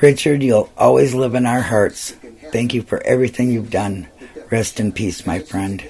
Richard, you'll always live in our hearts. Thank you for everything you've done. Rest in peace, my friend.